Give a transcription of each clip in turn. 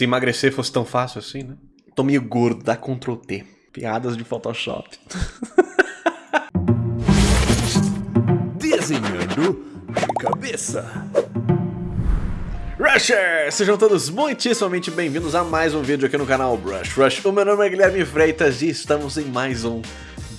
Se emagrecer fosse tão fácil assim, né? Tô meio gordo, dá Ctrl T. Piadas de Photoshop. Desenhando de cabeça. Rushers! Sejam todos muitíssimamente bem-vindos a mais um vídeo aqui no canal Brush Rush. O meu nome é Guilherme Freitas e estamos em mais um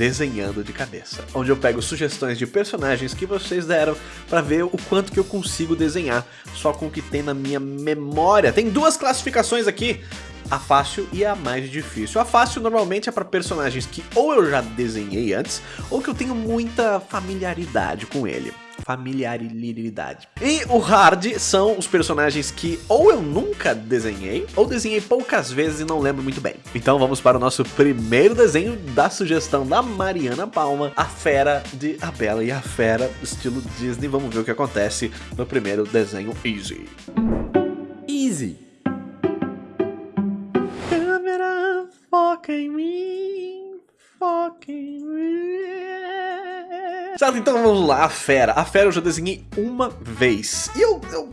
Desenhando de Cabeça, onde eu pego sugestões de personagens que vocês deram para ver o quanto que eu consigo desenhar só com o que tem na minha memória. Tem duas classificações aqui, a fácil e a mais difícil. A fácil normalmente é para personagens que ou eu já desenhei antes, ou que eu tenho muita familiaridade com ele familiaridade. E o hard são os personagens que ou eu nunca desenhei, ou desenhei poucas vezes e não lembro muito bem. Então vamos para o nosso primeiro desenho da sugestão da Mariana Palma, a Fera de A Bela e a Fera, estilo Disney. Vamos ver o que acontece no primeiro desenho Easy. Easy. Câmera, foca em mim, foca em mim. Certo, então vamos lá, a fera. A fera eu já desenhei uma vez. E eu, eu,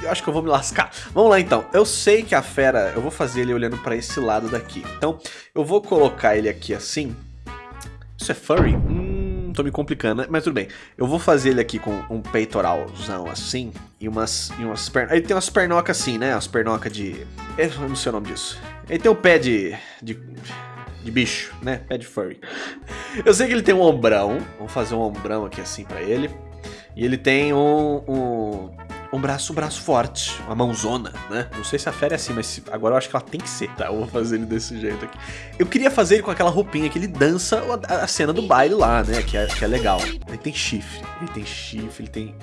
eu, acho que eu vou me lascar. Vamos lá então. Eu sei que a fera, eu vou fazer ele olhando pra esse lado daqui. Então, eu vou colocar ele aqui assim. Isso é furry? Hum, tô me complicando, né? Mas tudo bem. Eu vou fazer ele aqui com um peitoralzão assim. E umas, e umas pernas. Ele tem umas pernocas assim, né? Umas pernocas de... Eu não sei o nome disso. Ele tem um pé de... de de bicho, né? Pé de furry. Eu sei que ele tem um ombrão. Vamos fazer um ombrão aqui assim pra ele. E ele tem um, um, um braço, um braço forte, uma mãozona, né? Não sei se a fera é assim, mas agora eu acho que ela tem que ser. Tá, eu vou fazer ele desse jeito aqui. Eu queria fazer ele com aquela roupinha que ele dança a, a cena do baile lá, né? Que é, que é legal. Ele tem chifre, ele tem chifre, ele tem...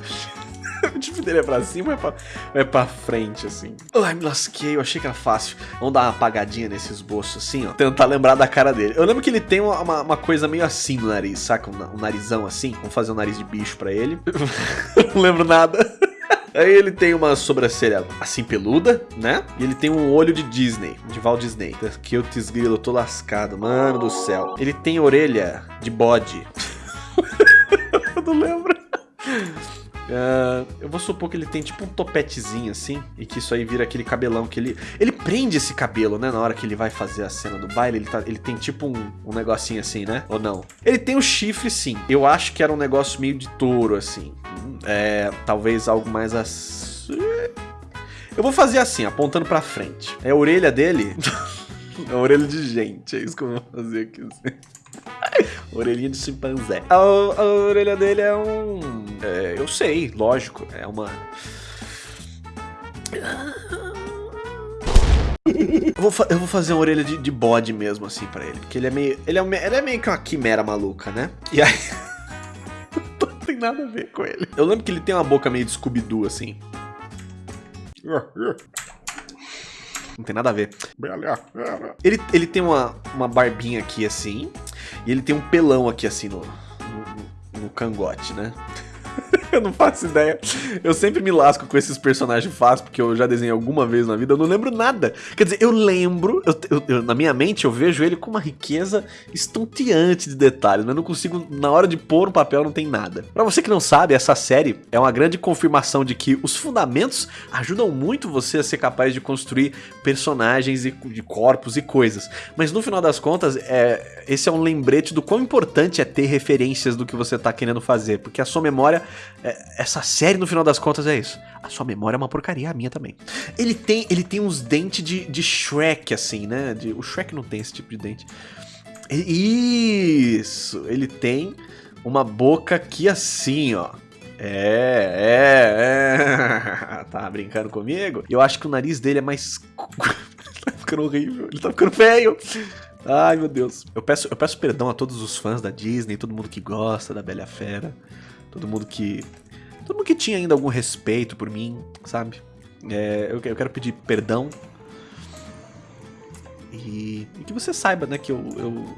o chifre dele é pra cima ou é pra, é pra frente, assim? Ai, me lasquei, eu achei que era fácil. Vamos dar uma apagadinha nesse esboço, assim, ó. Tentar lembrar da cara dele. Eu lembro que ele tem uma, uma, coisa meio assim no nariz, saca? Um, um narizão assim. Vamos fazer um nariz de bicho pra ele. não lembro nada. Aí ele tem uma sobrancelha assim peluda, né? E ele tem um olho de Disney, de Walt Disney. Que eu grilo, tô lascado, mano do céu. Ele tem orelha de bode. eu não lembro. Uh, eu vou supor que ele tem tipo um topetezinho assim, e que isso aí vira aquele cabelão que ele... Ele prende esse cabelo, né, na hora que ele vai fazer a cena do baile, ele, tá, ele tem tipo um, um negocinho assim, né? Ou não? Ele tem o chifre sim, eu acho que era um negócio meio de touro assim. É, talvez algo mais assim... Eu vou fazer assim, apontando pra frente. É a orelha dele... é a orelha de gente, é isso que eu vou fazer aqui assim. Orelhinha de chimpanzé. A, a, orelha dele é um... É, eu sei, lógico. É uma... Eu vou, eu vou, fazer uma orelha de, de, bode mesmo, assim, pra ele. Porque ele é meio... Ele é, ele é meio que uma quimera maluca, né? E aí... não tem nada a ver com ele. Eu lembro que ele tem uma boca meio de Scooby-Doo, assim. Não tem nada a ver. Ele, ele tem uma, uma barbinha aqui assim. E ele tem um pelão aqui assim no, no, no cangote, né? eu não faço ideia. Eu sempre me lasco com esses personagens fáceis, porque eu já desenhei alguma vez na vida, eu não lembro nada. Quer dizer, eu lembro, eu, eu, eu, na minha mente eu vejo ele com uma riqueza estonteante de detalhes, mas não consigo, na hora de pôr no papel não tem nada. Pra você que não sabe, essa série é uma grande confirmação de que os fundamentos ajudam muito você a ser capaz de construir personagens e de corpos e coisas. Mas no final das contas, é, esse é um lembrete do quão importante é ter referências do que você tá querendo fazer, porque a sua memória essa série, no final das contas, é isso. A sua memória é uma porcaria, a minha também. Ele tem, ele tem uns dentes de, de Shrek, assim, né? De, o Shrek não tem esse tipo de dente. Isso! Ele tem uma boca aqui assim, ó. É, é, é. Tá brincando comigo? Eu acho que o nariz dele é mais. tá ficando horrível, ele tá ficando feio. Ai, meu Deus. Eu peço, eu peço perdão a todos os fãs da Disney, todo mundo que gosta da Bela Fera. Todo mundo que. Todo mundo que tinha ainda algum respeito por mim, sabe? É, eu, eu, quero pedir perdão. E, e, que você saiba, né, que eu, eu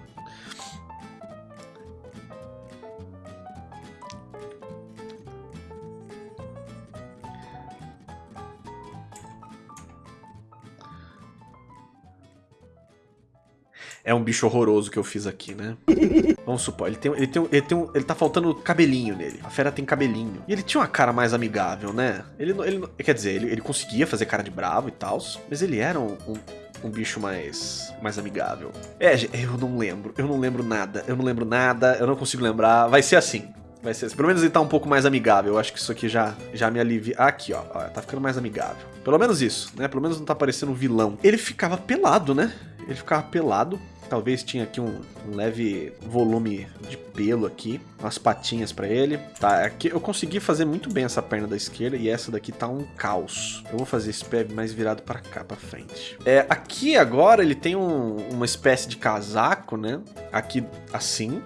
é um bicho horroroso que eu fiz aqui, né? Vamos supor, ele tem, ele tem, ele tem um, ele tá faltando cabelinho nele. A fera tem cabelinho. E ele tinha uma cara mais amigável, né? Ele, ele quer dizer, ele, ele conseguia fazer cara de bravo e tal, mas ele era um, um um bicho mais mais amigável. É, eu não lembro, eu não lembro nada, eu não lembro nada, eu não consigo lembrar. Vai ser assim. Vai ser assim. Pelo menos ele tá um pouco mais amigável. Eu acho que isso aqui já, já me alivia. Aqui, ó, ó. Tá ficando mais amigável. Pelo menos isso, né? Pelo menos não tá parecendo um vilão. Ele ficava pelado, né? Ele ficava pelado. Talvez tinha aqui um, um leve volume de pelo aqui. Umas patinhas pra ele. Tá, aqui eu consegui fazer muito bem essa perna da esquerda. E essa daqui tá um caos. Eu vou fazer esse pé mais virado pra cá, pra frente. É, aqui agora ele tem um, uma espécie de casaco, né? Aqui assim.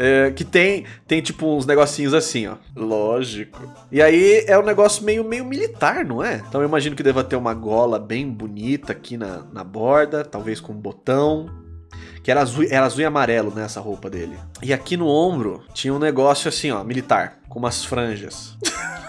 É, que tem, tem tipo uns negocinhos assim, ó. Lógico. E aí é um negócio meio, meio militar, não é? Então eu imagino que deva ter uma gola bem bonita aqui na, na borda, talvez com um botão. Que era azul, era azul e amarelo nessa né, roupa dele. E aqui no ombro tinha um negócio assim, ó, militar, com umas franjas.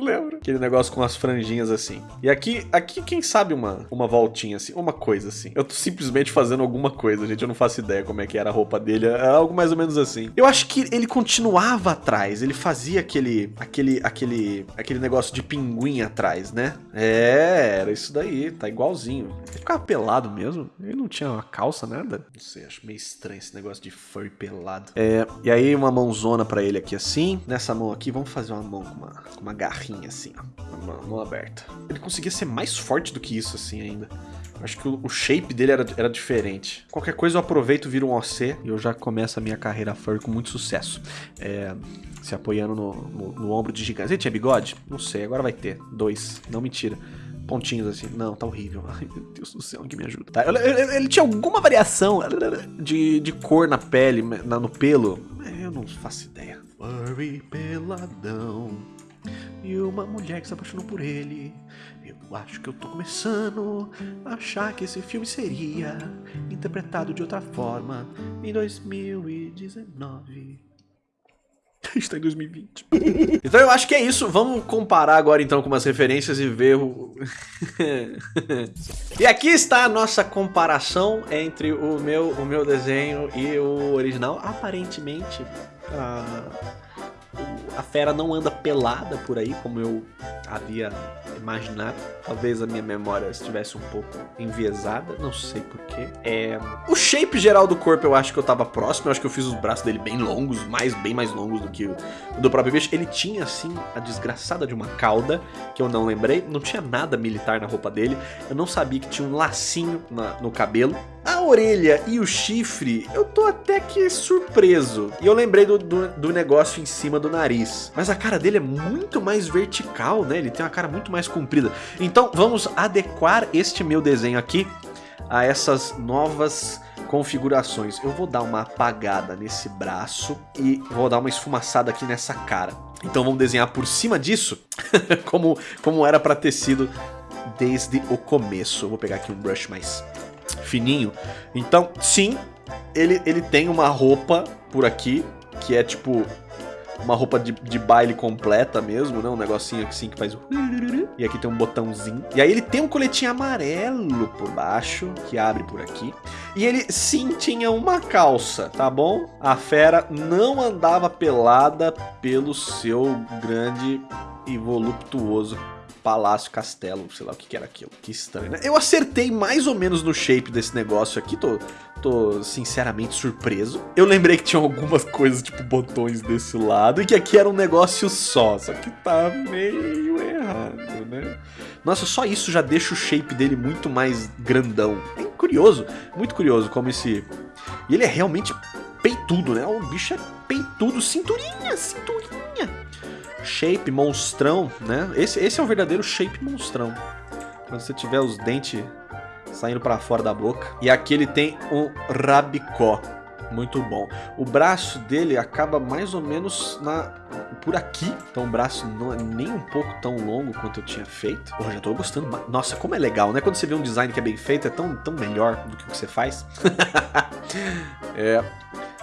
lembro. Aquele negócio com as franjinhas assim. E aqui, aqui quem sabe uma, uma voltinha assim, uma coisa assim. Eu tô simplesmente fazendo alguma coisa, gente. Eu não faço ideia como é que era a roupa dele. É algo mais ou menos assim. Eu acho que ele continuava atrás. Ele fazia aquele, aquele, aquele, aquele negócio de pinguim atrás, né? É, era isso daí. Tá igualzinho. Ele ficava pelado mesmo. Ele não tinha uma calça, nada. Não sei, acho meio estranho esse negócio de furry pelado. É, e aí uma mãozona pra ele aqui assim. Nessa mão aqui, vamos fazer uma mão com uma, com uma garrinha assim, ó. Mão, aberta. Ele conseguia ser mais forte do que isso, assim, ainda. Acho que o, shape dele era, era diferente. Qualquer coisa eu aproveito, viro um OC e eu já começo a minha carreira furry com muito sucesso. É, se apoiando no, no, no ombro de gigantes. Ele tinha bigode? Não sei, agora vai ter. Dois. Não, mentira pontinhos assim. Não, tá horrível. Ai, meu Deus do céu, que me ajuda. Tá, ele, ele, tinha alguma variação de, de cor na pele, na, no pelo. Eu não faço ideia. Furry peladão e uma mulher que se apaixonou por ele. Eu acho que eu tô começando a achar que esse filme seria interpretado de outra forma em 2019. Está em 2020. então eu acho que é isso. Vamos comparar agora então com umas referências e ver o... e aqui está a nossa comparação entre o meu, o meu desenho e o original. Aparentemente, a a fera não anda pelada por aí, como eu havia imaginado. Talvez a minha memória estivesse um pouco enviesada, não sei porquê. É... O shape geral do corpo eu acho que eu tava próximo, eu acho que eu fiz os braços dele bem longos, mais, bem mais longos do que o do próprio bicho. Ele tinha, assim, a desgraçada de uma cauda, que eu não lembrei. Não tinha nada militar na roupa dele. Eu não sabia que tinha um lacinho na, no cabelo. A orelha e o chifre, eu tô até que surpreso. E eu lembrei do, do, do, negócio em cima do nariz. Mas a cara dele é muito mais vertical, né? Ele tem uma cara muito mais comprida. Então vamos adequar este meu desenho aqui a essas novas configurações. Eu vou dar uma apagada nesse braço e vou dar uma esfumaçada aqui nessa cara. Então vamos desenhar por cima disso como, como era para ter sido desde o começo. Eu vou pegar aqui um brush mais fininho. Então, sim, ele, ele tem uma roupa por aqui, que é tipo uma roupa de, de baile completa mesmo, né? Um negocinho assim que faz o... E aqui tem um botãozinho. E aí ele tem um coletinho amarelo por baixo, que abre por aqui. E ele sim tinha uma calça, tá bom? A fera não andava pelada pelo seu grande e voluptuoso palácio, castelo, sei lá o que, que era aquilo. Que estranho, né? Eu acertei mais ou menos no shape desse negócio aqui, tô, tô sinceramente surpreso. Eu lembrei que tinha algumas coisas, tipo botões desse lado, e que aqui era um negócio só, só que tá meio errado, né? Nossa, só isso já deixa o shape dele muito mais grandão. É curioso, muito curioso como esse... E ele é realmente peitudo, né? O bicho é peitudo, cinturinha, cinturinha shape monstrão, né? Esse, esse é o verdadeiro shape monstrão. Quando você tiver os dentes saindo para fora da boca. E aqui ele tem um rabicó. Muito bom. O braço dele acaba mais ou menos na por aqui. Então o braço não é nem um pouco tão longo quanto eu tinha feito. Porra, já tô gostando. Nossa, como é legal, né? Quando você vê um design que é bem feito, é tão, tão melhor do que o que você faz. é.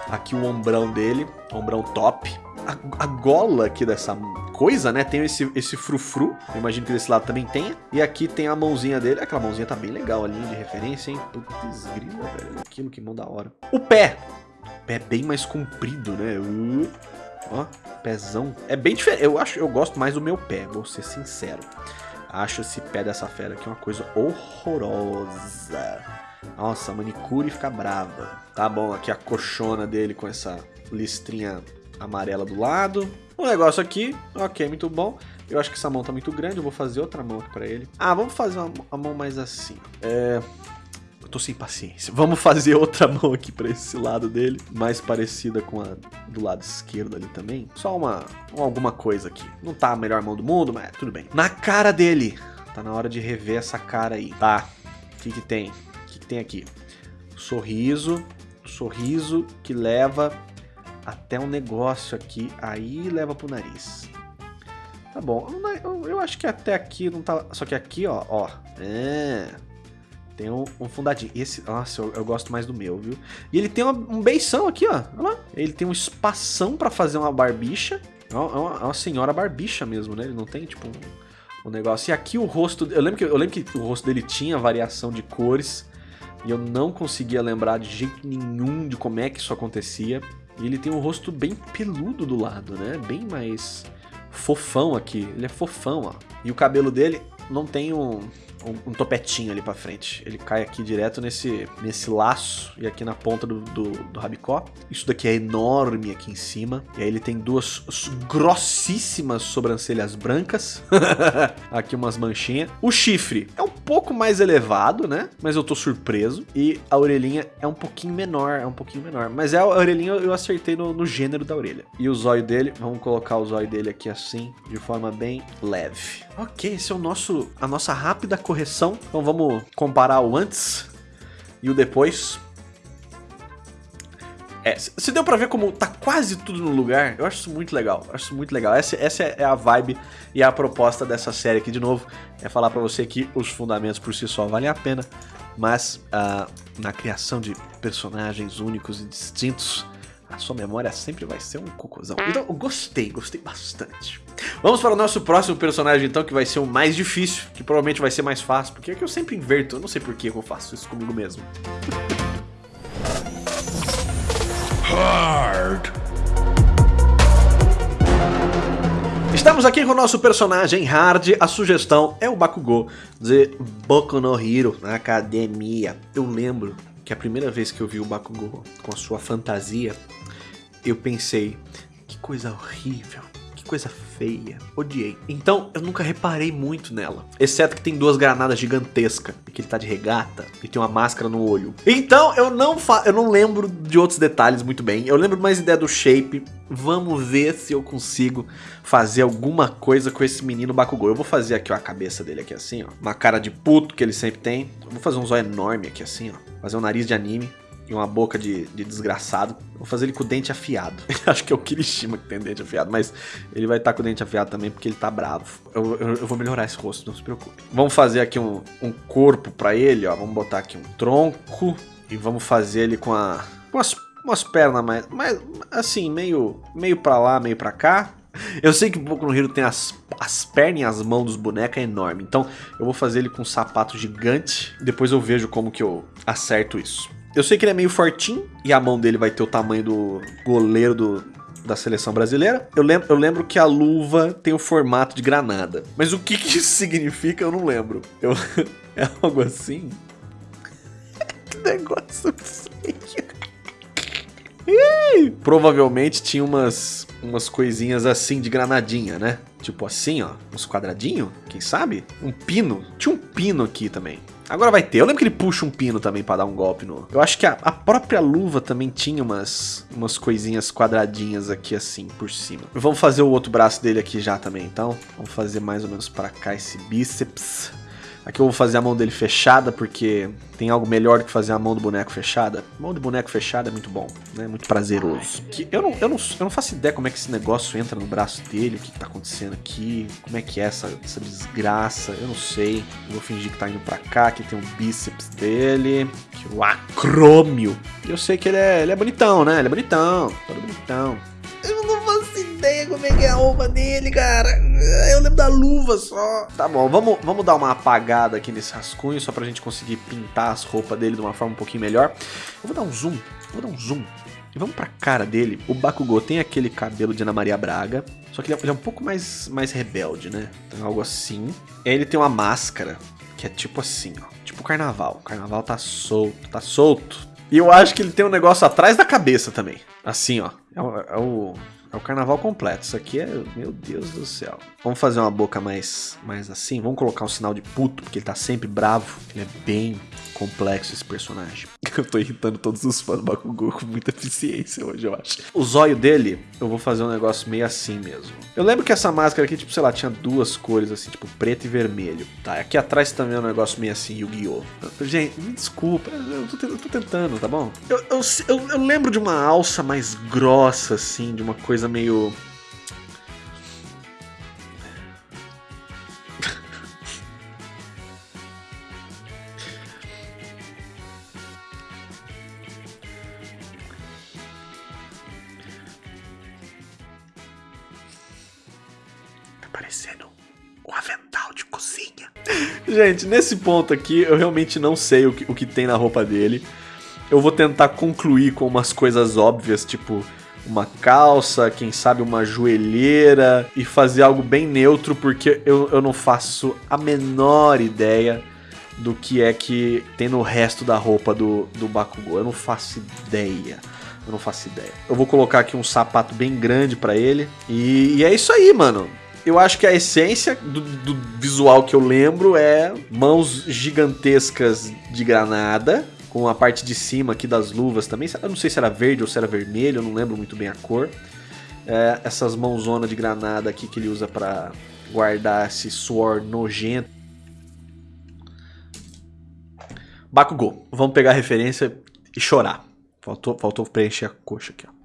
Aqui o ombrão dele. Ombrão top a, a gola aqui dessa coisa, né? Tem esse, esse frufru. Eu imagino que desse lado também tenha. E aqui tem a mãozinha dele. Aquela mãozinha tá bem legal ali de referência, hein? Putz, grila, velho. Aquilo que mão da hora. O pé. O pé bem mais comprido, né? Uh, ó, pezão. É bem diferente. Eu acho, eu gosto mais do meu pé, vou ser sincero. Acho esse pé dessa fera aqui uma coisa horrorosa. Nossa, a manicure fica brava. Tá bom, aqui a coxona dele com essa listrinha amarela do lado. O negócio aqui, ok, muito bom. Eu acho que essa mão tá muito grande, eu vou fazer outra mão aqui pra ele. Ah, vamos fazer uma, uma mão mais assim. É... Eu tô sem paciência. Vamos fazer outra mão aqui pra esse lado dele. Mais parecida com a do lado esquerdo ali também. Só uma, alguma coisa aqui. Não tá a melhor mão do mundo, mas tudo bem. Na cara dele. Tá na hora de rever essa cara aí. Tá. O que que tem? O que que tem aqui? Sorriso. Sorriso que leva até um negócio aqui, aí leva pro nariz. Tá bom, eu, acho que até aqui não tá... Só que aqui, ó, ó, é... Tem um, um fundadinho. Esse, nossa, eu, eu, gosto mais do meu, viu? E ele tem uma, um beição aqui, ó. Olha lá. Ele tem um espação pra fazer uma barbicha. É uma, é uma, senhora barbicha mesmo, né? Ele não tem, tipo, um, um, negócio. E aqui o rosto... Eu lembro, que, eu lembro que o rosto dele tinha variação de cores. E eu não conseguia lembrar de jeito nenhum de como é que isso acontecia. E ele tem um rosto bem peludo do lado, né? Bem mais fofão aqui. Ele é fofão, ó. E o cabelo dele não tem um, um, um, topetinho ali pra frente. Ele cai aqui direto nesse, nesse laço e aqui na ponta do, do, do rabicó. Isso daqui é enorme aqui em cima. E aí ele tem duas grossíssimas sobrancelhas brancas. aqui umas manchinhas. O chifre é pouco mais elevado, né? Mas eu tô surpreso. E a orelhinha é um pouquinho menor, é um pouquinho menor. Mas é a orelhinha eu acertei no, no gênero da orelha. E o zóio dele, vamos colocar o zóio dele aqui assim, de forma bem leve. Ok, esse é o nosso, a nossa rápida correção. Então vamos comparar o antes e o depois. É, se deu pra ver como tá quase tudo no lugar, eu acho isso muito legal, acho isso muito legal. Essa, essa é a vibe e a proposta dessa série aqui de novo, é falar pra você que os fundamentos por si só valem a pena, mas uh, na criação de personagens únicos e distintos, a sua memória sempre vai ser um cocôzão. Então, eu gostei, gostei bastante. Vamos para o nosso próximo personagem, então, que vai ser o mais difícil, que provavelmente vai ser mais fácil, porque é que eu sempre inverto, eu não sei por que eu faço isso comigo mesmo. Hard. Estamos aqui com o nosso personagem Hard, a sugestão é o Bakugou de Boku no Hero, na academia. Eu lembro que a primeira vez que eu vi o Bakugou com a sua fantasia, eu pensei, que coisa horrível, coisa feia, odiei. Então eu nunca reparei muito nela, exceto que tem duas granadas gigantescas, e que ele tá de regata e tem uma máscara no olho. Então eu não fa eu não lembro de outros detalhes muito bem, eu lembro mais ideia do shape, vamos ver se eu consigo fazer alguma coisa com esse menino Bakugou. Eu vou fazer aqui ó, a cabeça dele aqui assim, ó, uma cara de puto que ele sempre tem. Eu vou fazer um zóio enorme aqui assim, ó, fazer um nariz de anime e uma boca de, de desgraçado. Vou fazer ele com o dente afiado. Acho que é o Kirishima que tem dente afiado, mas ele vai estar tá com o dente afiado também porque ele tá bravo. Eu, eu, eu, vou melhorar esse rosto, não se preocupe. Vamos fazer aqui um, um corpo pra ele, ó. Vamos botar aqui um tronco e vamos fazer ele com a... Com as, umas pernas mais, mais... Assim, meio, meio pra lá, meio pra cá. Eu sei que o Boku no Hero tem as, as pernas e as mãos dos bonecos é enorme. Então eu vou fazer ele com um sapato gigante. Depois eu vejo como que eu acerto isso. Eu sei que ele é meio fortinho e a mão dele vai ter o tamanho do goleiro do, da seleção brasileira. Eu lembro, eu lembro que a luva tem o formato de granada. Mas o que, que isso significa eu não lembro. Eu, é algo assim? que negócio feio. Provavelmente tinha umas, umas coisinhas assim de granadinha, né? Tipo assim, ó. Uns quadradinhos, quem sabe? Um pino. Tinha um pino aqui também. Agora vai ter. Eu lembro que ele puxa um pino também pra dar um golpe no... Eu acho que a, a, própria luva também tinha umas, umas coisinhas quadradinhas aqui assim, por cima. Vamos fazer o outro braço dele aqui já também, então. Vamos fazer mais ou menos pra cá esse bíceps. Aqui eu vou fazer a mão dele fechada, porque tem algo melhor do que fazer a mão do boneco fechada. Mão do boneco fechada é muito bom, né? Muito prazeroso. Que eu, não, eu, não, eu não faço ideia como é que esse negócio entra no braço dele, o que, que tá acontecendo aqui, como é que é essa, essa desgraça, eu não sei. Eu vou fingir que tá indo pra cá, que tem o bíceps dele, que o acrômio. Eu sei que ele é, ele é bonitão, né? Ele é bonitão, todo bonitão. Eu não lembro bem que é a roupa dele, cara. Eu lembro da luva só. Tá bom, vamos, vamos dar uma apagada aqui nesse rascunho, só pra gente conseguir pintar as roupas dele de uma forma um pouquinho melhor. Eu vou dar um zoom, vou dar um zoom. E vamos pra cara dele. O Bakugou tem aquele cabelo de Ana Maria Braga, só que ele é, ele é um pouco mais, mais rebelde, né? Então, algo assim. E aí ele tem uma máscara, que é tipo assim, ó. Tipo carnaval. O carnaval tá solto, tá solto. E eu acho que ele tem um negócio atrás da cabeça também. Assim, ó. É o, é o, é o carnaval completo. Isso aqui é. Meu Deus do céu. Vamos fazer uma boca mais, mais assim. Vamos colocar um sinal de puto, porque ele tá sempre bravo. Ele é bem complexo esse personagem. Eu tô irritando todos os fãs do Bakugou com muita eficiência hoje, eu acho. O zóio dele, eu vou fazer um negócio meio assim mesmo. Eu lembro que essa máscara aqui, tipo, sei lá, tinha duas cores assim, tipo preto e vermelho. Tá, aqui atrás também é um negócio meio assim, Yu-Gi-Oh! Gente, me desculpa, eu tô, eu tô, tentando, tá bom? Eu, eu, eu, eu lembro de uma alça mais grossa, assim, de uma coisa meio parecendo um avental de cozinha. Gente, nesse ponto aqui, eu realmente não sei o que, o que tem na roupa dele. Eu vou tentar concluir com umas coisas óbvias, tipo uma calça, quem sabe uma joelheira e fazer algo bem neutro, porque eu, eu não faço a menor ideia do que é que tem no resto da roupa do, do Bakugou. Eu não faço ideia. Eu não faço ideia. Eu vou colocar aqui um sapato bem grande para ele. E, e é isso aí, mano eu acho que a essência do, do, visual que eu lembro é mãos gigantescas de granada, com a parte de cima aqui das luvas também. Eu não sei se era verde ou se era vermelho, eu não lembro muito bem a cor. É, essas mãozonas de granada aqui que ele usa para guardar esse suor nojento. Bakugou. Vamos pegar a referência e chorar. Faltou, faltou preencher a coxa aqui, ó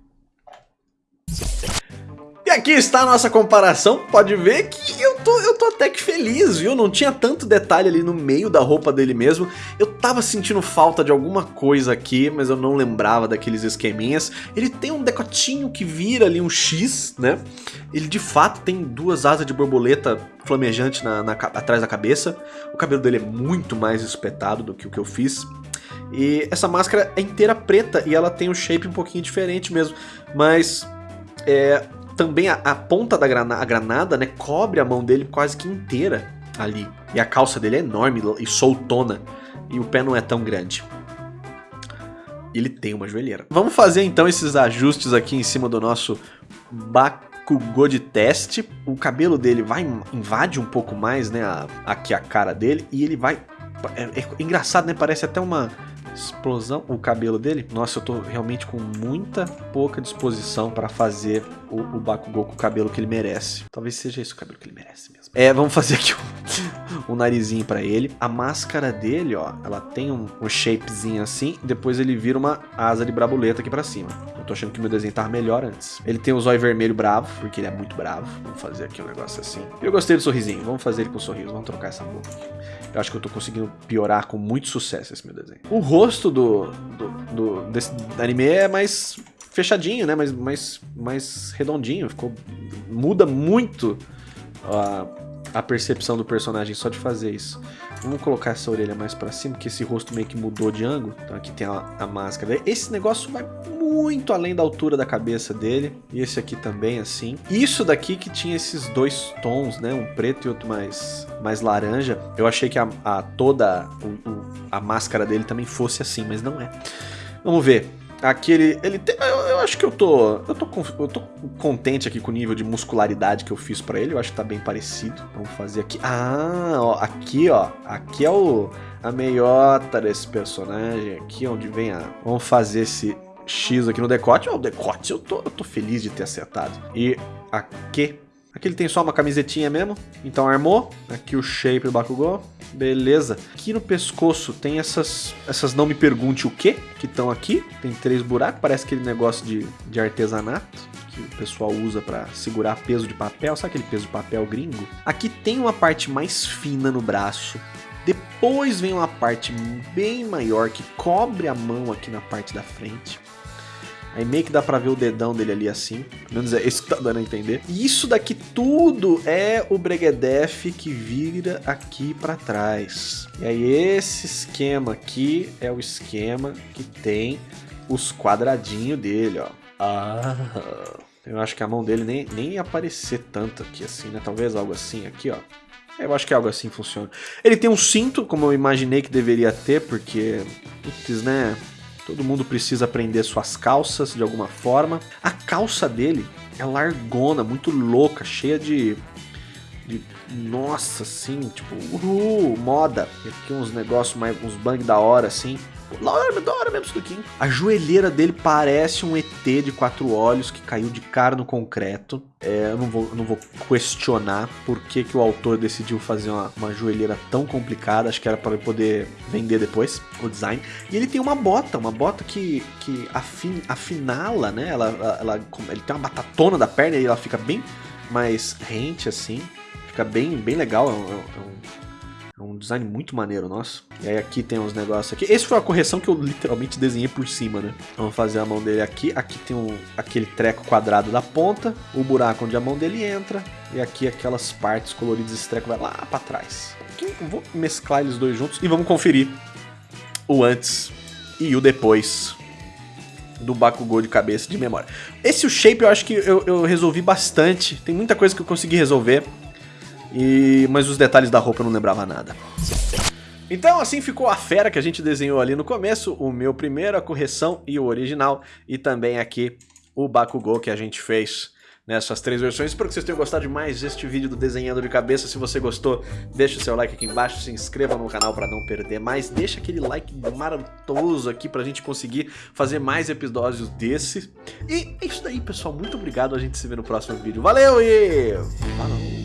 aqui está a nossa comparação, pode ver que eu tô, eu tô até que feliz, viu? Não tinha tanto detalhe ali no meio da roupa dele mesmo. Eu tava sentindo falta de alguma coisa aqui, mas eu não lembrava daqueles esqueminhas. Ele tem um decotinho que vira ali um X, né? Ele de fato tem duas asas de borboleta flamejante na, na, atrás da cabeça. O cabelo dele é muito mais espetado do que o que eu fiz. E essa máscara é inteira preta e ela tem um shape um pouquinho diferente mesmo. Mas é, também a, a ponta da granada, a granada, né, cobre a mão dele quase que inteira ali. E a calça dele é enorme e soltona. E o pé não é tão grande. Ele tem uma joelheira. Vamos fazer então esses ajustes aqui em cima do nosso Bakugou de teste. O cabelo dele vai invade um pouco mais, né, a, aqui a cara dele. E ele vai... É, é engraçado, né, parece até uma explosão o cabelo dele. Nossa, eu tô realmente com muita pouca disposição para fazer o, o Bakugou com o cabelo que ele merece. Talvez seja esse o cabelo que ele merece mesmo. É, vamos fazer aqui um, um narizinho para ele. A máscara dele, ó, ela tem um, um shapezinho assim, depois ele vira uma asa de brabuleta aqui para cima. Eu tô achando que meu desenho tava melhor antes. Ele tem o zóio vermelho bravo, porque ele é muito bravo. Vamos fazer aqui um negócio assim. Eu gostei do sorrisinho, vamos fazer ele com um sorriso, vamos trocar essa boca. Eu acho que eu tô conseguindo piorar com muito sucesso esse meu desenho. O rosto do, do, do desse anime é mais fechadinho, né? Mais, mais, mais redondinho. Ficou, muda muito a percepção do personagem só de fazer isso. Vamos colocar essa orelha mais para cima, porque esse rosto meio que mudou de ângulo. Então aqui tem a, a, máscara. Esse negócio vai muito além da altura da cabeça dele. E esse aqui também, assim. Isso daqui que tinha esses dois tons, né? Um preto e outro mais, mais laranja. Eu achei que a, a toda o, o, a máscara dele também fosse assim, mas não é. Vamos ver. Aqui ele, tem, eu, eu, acho que eu tô, eu tô, eu tô contente aqui com o nível de muscularidade que eu fiz pra ele. Eu acho que tá bem parecido. Vamos fazer aqui. Ah, ó, aqui, ó. Aqui é o, a meiota desse personagem. Aqui onde vem a... Vamos fazer esse X aqui no decote. Ó, o decote eu tô, eu tô feliz de ter acertado. E aqui Aqui ele tem só uma camisetinha mesmo, então armou. Aqui o shape do Bakugou, beleza. Aqui no pescoço tem essas, essas não me pergunte o que, que estão aqui. Tem três buracos, parece aquele negócio de, de artesanato que o pessoal usa para segurar peso de papel, sabe aquele peso de papel gringo? Aqui tem uma parte mais fina no braço, depois vem uma parte bem maior que cobre a mão aqui na parte da frente. Aí meio que dá pra ver o dedão dele ali assim. Pelo menos é isso que tá dando a entender. E isso daqui tudo é o Breguedef que vira aqui pra trás. E aí esse esquema aqui é o esquema que tem os quadradinhos dele, ó. Ah... Eu acho que a mão dele nem, nem ia aparecer tanto aqui assim, né? Talvez algo assim aqui, ó. Eu acho que algo assim funciona. Ele tem um cinto, como eu imaginei que deveria ter, porque, putz, né? Todo mundo precisa prender suas calças de alguma forma. A calça dele é largona, muito louca, cheia de... de nossa, assim, tipo, uhul, moda. Aqui uns negócios, mais, uns bang da hora, assim. Da hora, da mesmo isso. A joelheira dele parece um ET de quatro olhos que caiu de cara no concreto. É, eu não vou, não vou questionar por que, que o autor decidiu fazer uma, uma joelheira tão complicada. Acho que era para poder vender depois o design. E ele tem uma bota, uma bota que, que afin, afinala, né? Ela, ela, ele tem uma batatona da perna e ela fica bem mais rente assim. Fica bem, bem legal. É um, é um é um design muito maneiro, nossa. E aí aqui tem uns negócios aqui. Esse foi a correção que eu literalmente desenhei por cima, né? Vamos fazer a mão dele aqui. Aqui tem um, aquele treco quadrado da ponta, o buraco onde a mão dele entra. E aqui aquelas partes coloridas, esse treco vai lá pra trás. Aqui vou mesclar eles dois juntos e vamos conferir o antes e o depois do Bakugou de cabeça de memória. Esse o shape eu acho que eu, eu resolvi bastante. Tem muita coisa que eu consegui resolver. E mas os detalhes da roupa eu não lembrava nada. Então assim ficou a fera que a gente desenhou ali no começo, o meu primeiro, a correção e o original, e também aqui o Bakugou que a gente fez nessas três versões. Espero que vocês tenham gostado de mais este vídeo do Desenhando de Cabeça. Se você gostou, deixa o seu like aqui embaixo, se inscreva no canal para não perder mais. Deixa aquele like maravilhoso aqui pra gente conseguir fazer mais episódios desse. E é isso daí, pessoal. Muito obrigado. A gente se vê no próximo vídeo. Valeu e... Falou!